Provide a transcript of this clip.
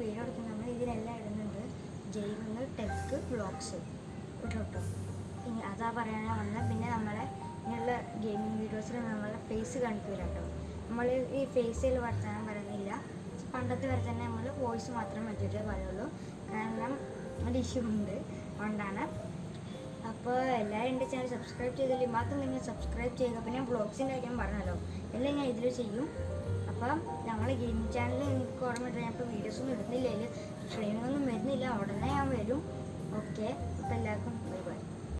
Video എടുക്കുന്ന നമ്മൾ ഇതിലെല്ലാം ഇടുന്നുണ്ട്. ജൈവങ്ങൾ ടെക്ക് വ്ളോഗ്സ് കേട്ടോ? ഇനി അതാ പറയാനാ വന്നത് പിന്നെ നമ്മളെ ഇങ്ങനെയുള്ള ഗെയിമിംഗ് വീഡിയോസിൽ നമ്മളെ ഫേസ് കാണിക്കില്ല കേട്ടോ. നമ്മൾ ഈ ഫേസിൽ വർത്തമാനം പറയുന്നില്ല. പണ്ടത്തെ വരെ തന്നെ നമ്മൾ വോയിസ് മാത്രം വെച്ചിട്ട് പറയുള്ളൂ. കാരണം ഒരു ഇഷ്യൂ ഉണ്ട്. അതുകൊണ്ടാണ്. അപ്പോൾ എല്ലാവരും എന്റെ ചാനൽ സബ്സ്ക്രൈബ് ചെയ്തില്ല മാത്രം നിങ്ങൾ സബ്സ്ക്രൈബ് ചെയ്യുക. പിന്നെ ബ്ലോഗ്സിന്റെ കാര്യം പറഞ്ഞല്ലോ. എല്ലാം ഞാൻ ഇതിൽ ചെയ്യും. അപ്പം ഞങ്ങൾ ഗെയിമിംഗ് ചാനലിൽ എനിക്ക് ഓർമ്മയില്ല ഞാൻ ഇപ്പോൾ വീഡിയോസൊന്നും ഇടുന്നില്ല. അതിൽ ട്രെയിനിങ്ങൊന്നും വരുന്നില്ല. ഉടനെ ഞാൻ വരും. ഓക്കെ അപ്പം എല്ലാവർക്കും